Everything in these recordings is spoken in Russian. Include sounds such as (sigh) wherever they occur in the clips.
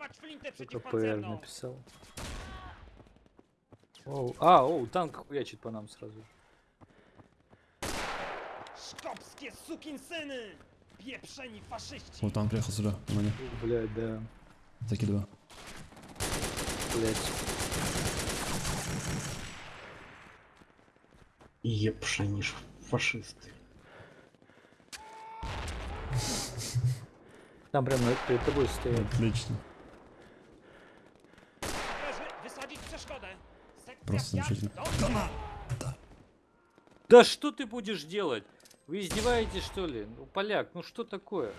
Dawać flintę КПР przeciwpancerną! написал. Оу, а, оу, танк хуячит по нам сразу. Szkopskie sukinsyny! Pieprzeni faszyści! Вот там приехал сюда, на мне. О, Блядь, да. Закидываю. Блядь. Епш, они ж фашисты. Там прям над- перед тобой стоят. Отлично. Просто замечательно. domu. Да что ты будешь делать? Вы издеваетесь что ли? Ну, поляк, ну что такое?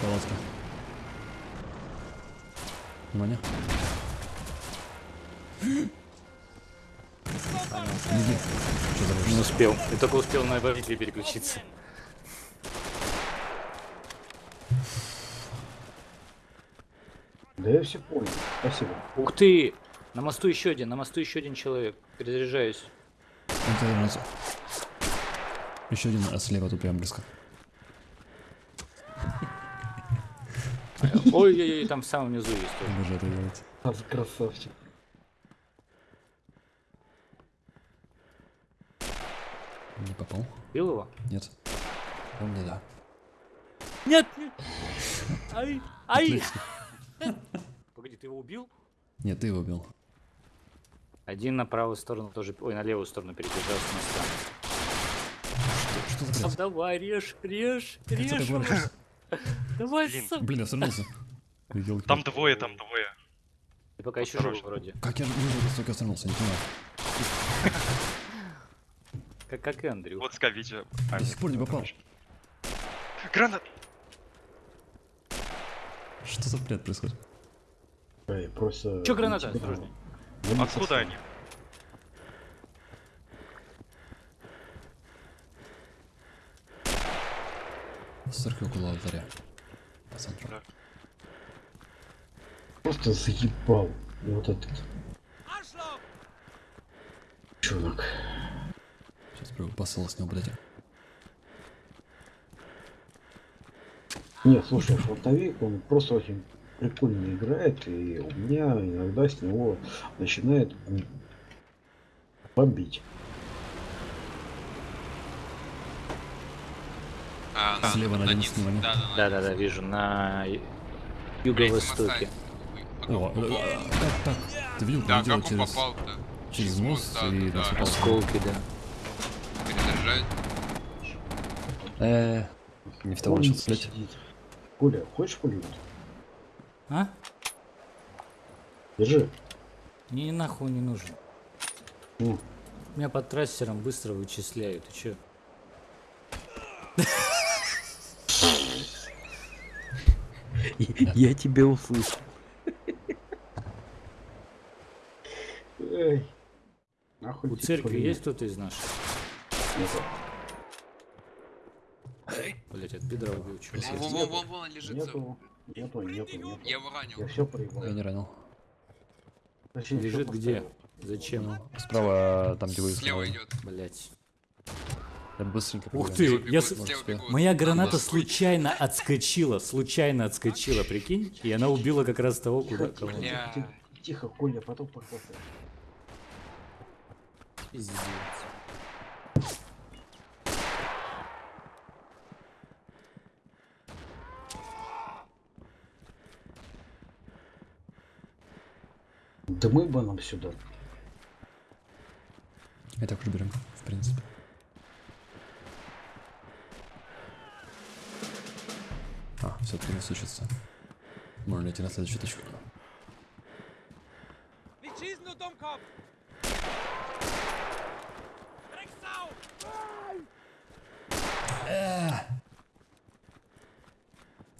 Палатка. Внимание. За Не успел. Я только успел на битве переключиться. Да я все понял. Спасибо. Ух ты! На мосту еще один, на мосту еще один человек. Перезаряжаюсь. Еще один а слева тут прям близко. (laughs) Ой-ой-ой, там в самом низу есть тоже. Обожаю это делать. А, красавчик. Не попал? Бил его? Нет. Он не да. Нет! нет. Ай! Ай! Отлично. (laughs) Погоди, ты его убил? Нет, ты его убил. Один на правую сторону тоже, ой, на левую сторону перебежал с моста. Что за Сам блядь? давай, режь, режь, режь. (laughs) Давай, Блин. сам. Блин, я. Ёлки. (laughs) Там двое, там двое. Ты пока еще Осторожно. вроде. Как я выжил, столько свернулся, не понимаю. Как, как и Андрю. Вот ска видео. До сих пор не попал. Гранат! Что за бред происходит? Эй, просто... Че граната? Осторожней. не Откуда они? Сырки около алтаря. По центру. Да. Просто заебал. Вот этот чувак. Сейчас пробую посыл с него, блядь. Нет, слушай, фронтовик, он просто очень прикольно играет, и у меня иногда с него начинает бомбить. А, на- Слева на на 11 низ. внимание. Да, да, Да, да, да, вижу. На юго-востоке. О, э, э, так, так. Ты видел, Да, видел как через, попал-то? через мост да, и да, да. Осколки, да. Перезаряжает. Э, не в того Он начал стрелять. Коля, хочешь пулемет? А? Держи. Мне нахуй не нужен. Ну, Меня под трассером быстро вычисляют. Ты чё? Я тебя услышал. эй. Нахуй У тебе церкви пулемет? есть кто-то из наших? Блять, от бедра убил чувак. Вон, вон, вон, вон, он лежит. Нету. Нету, нету, нету. Я его ранил. Я все проебал. Я не ранил. Точнее, Лежит где? Зачем? Справа, там, где вы Слева идет. Блять. Я быстренько Ух ты, я с-. Моя граната случайно отскочила, случайно отскочила, прикинь? И она убила как раз того, куда Тихо, кого. тихо, Коля, потом похвастаешь. Пиздец. Да мы бы нам сюда. И так уже берем, в принципе. А, все-таки не случится. Можно идти на следующую точку.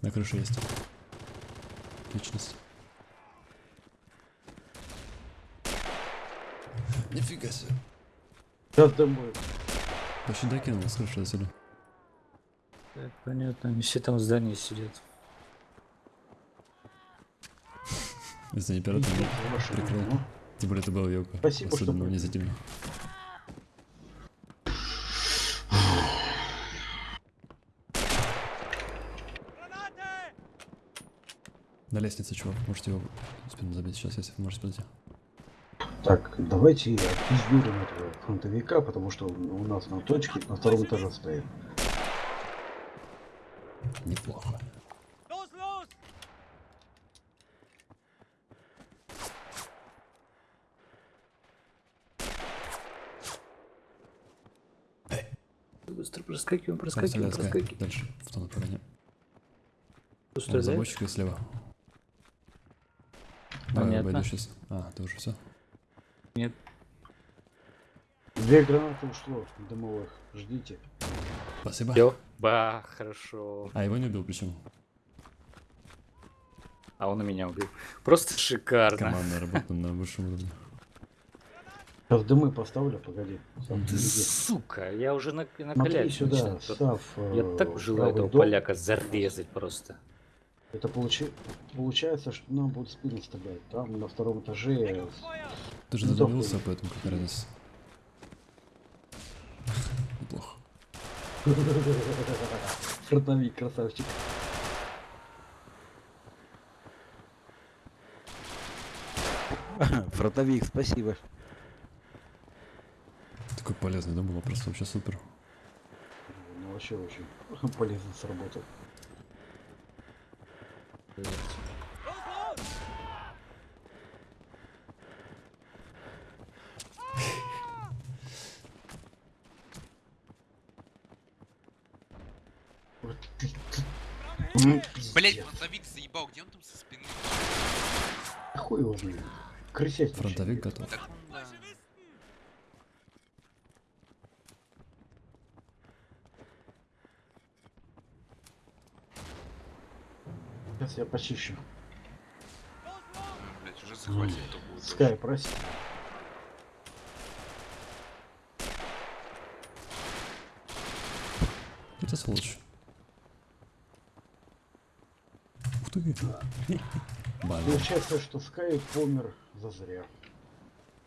На крыше есть. Личность. Нифига себе. Сейчас ты будет. Вообще докинул, слышу отсюда. Так, понятно, они все там в здании сидят. Если не пират, то прикрыл. Ну. Тем более это был Йоко. Спасибо, Особенно мне за тебя. На лестнице, чувак. Можете его спину забить сейчас, если вы можете подойти. Так, давайте отпиздюрим этого фронтовика, потому что у нас на точке на втором этаже стоит. Неплохо. Быстро проскакиваем, проскакиваем, проскакиваем. Дальше, в том направлении. Он замочек и слева. Давай, Понятно. обойду сейчас. А, ты уже все. Нет. Две гранаты ушло дымовых. Ждите. Спасибо. Всё. Ба, хорошо. А, его не убил, причем. А он и меня убил. Просто шикарно. Командная работа на высшем уровне. Сейчас дымы поставлю, погоди. Сам сука, я уже на, Смотри накалять сюда. Став. Я э, так желаю правый этого дом. поляка зарезать просто. Это получи... получается, что нам будут спину стрелять. Там на втором этаже! Ты же Ну, задумался, такой. поэтому какая разница. Неплохо. фронтовик, красавчик. (laughs) Фронтовик, спасибо. Такой полезный дом был, просто вообще супер. Ну вообще очень (laughs) полезно сработал. Вот ты- Блять, фронтовик заебал, где он там со спины? Хуй его знает. Крысять Фронтовик готов. Так да. Сейчас я почищу. Блять, уже захватил. Скай, прости. Это сволочь. Ух ты. (laughs) Получается, что Скай помер зазря.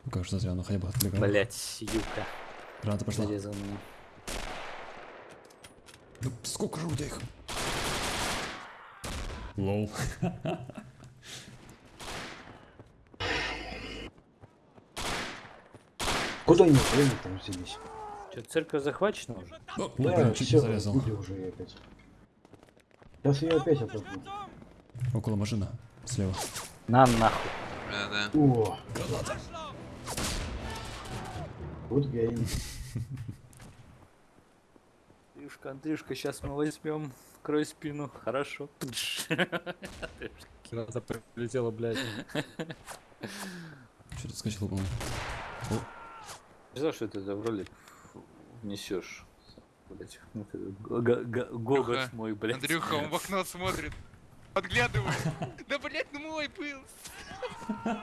Ну как же зря, ну хотя бы отвлекал. Блять, юка. Граната пошла. Зарезал меня. Да сколько же у тебя их? Лол. (laughs) Куда они время там взялись? Что, церковь захвачена уже? О, Да, блин, чуть не все, зарезал. уже ее опять. Сейчас я опять отойду. Около машина. Слева. На нахуй. Да, да. О, Arschloch! good game. Андрюшка, Андрюшка, сейчас мы возьмем. Крой спину. Хорошо. Граната прилетела, блядь. Что-то скачал, по-моему. Не знаю, что ты это в ролик несешь. Блять, го- гогот мой, блядь. Андрюха, он в окно смотрит. Подглядывает. (laughs) Да, блядь, ну мой был. (laughs)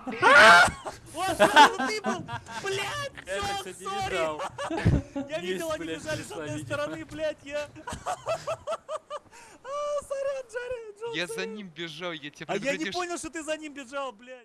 Вот, ты был! Блядь, кстати, сори! (laughs) Я видел, они бежали с одной стороны, блядь, я... А, Сорян, Джарри, Джон, Я за ним бежал, я тебя А я не понял, что ты за ним бежал, блядь.